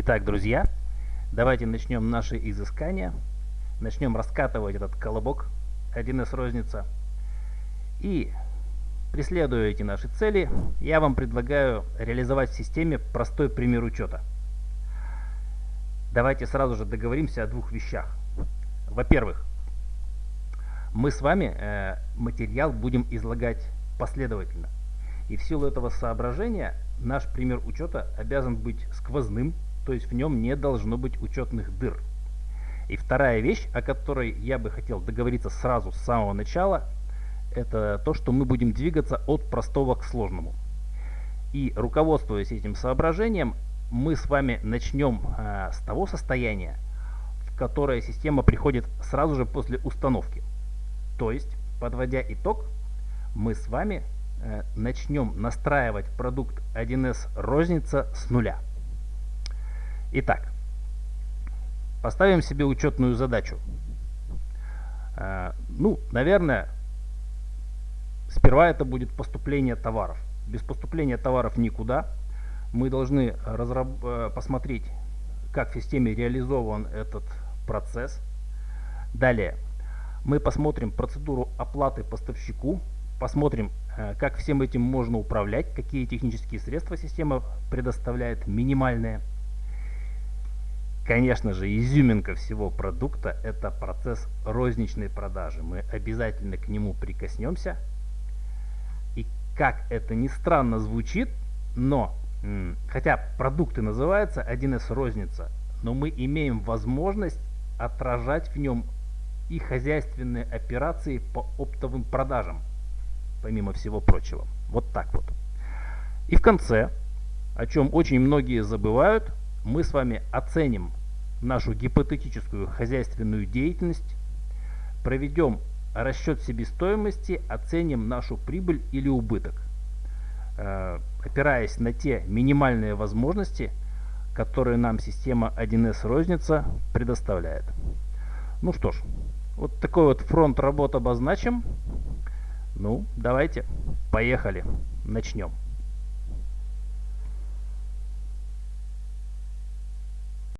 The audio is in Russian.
Итак, друзья, давайте начнем наши изыскания. Начнем раскатывать этот колобок 1С розница. И преследуя эти наши цели, я вам предлагаю реализовать в системе простой пример учета. Давайте сразу же договоримся о двух вещах. Во-первых, мы с вами э, материал будем излагать последовательно. И в силу этого соображения наш пример учета обязан быть сквозным, то есть в нем не должно быть учетных дыр. И вторая вещь, о которой я бы хотел договориться сразу с самого начала, это то, что мы будем двигаться от простого к сложному. И руководствуясь этим соображением, мы с вами начнем э, с того состояния, в которое система приходит сразу же после установки. То есть, подводя итог, мы с вами э, начнем настраивать продукт 1С розница с нуля. Итак, поставим себе учетную задачу. Э, ну, наверное, сперва это будет поступление товаров. Без поступления товаров никуда. Мы должны разраб э, посмотреть, как в системе реализован этот процесс. Далее, мы посмотрим процедуру оплаты поставщику, посмотрим, э, как всем этим можно управлять, какие технические средства система предоставляет, минимальные. Конечно же, изюминка всего продукта – это процесс розничной продажи. Мы обязательно к нему прикоснемся. И как это ни странно звучит, но, хотя продукты называются 1С розница, но мы имеем возможность отражать в нем и хозяйственные операции по оптовым продажам, помимо всего прочего. Вот так вот. И в конце, о чем очень многие забывают, мы с вами оценим нашу гипотетическую хозяйственную деятельность, проведем расчет себестоимости, оценим нашу прибыль или убыток, э, опираясь на те минимальные возможности, которые нам система 1С розница предоставляет. Ну что ж, вот такой вот фронт работ обозначим. Ну, давайте, поехали, начнем.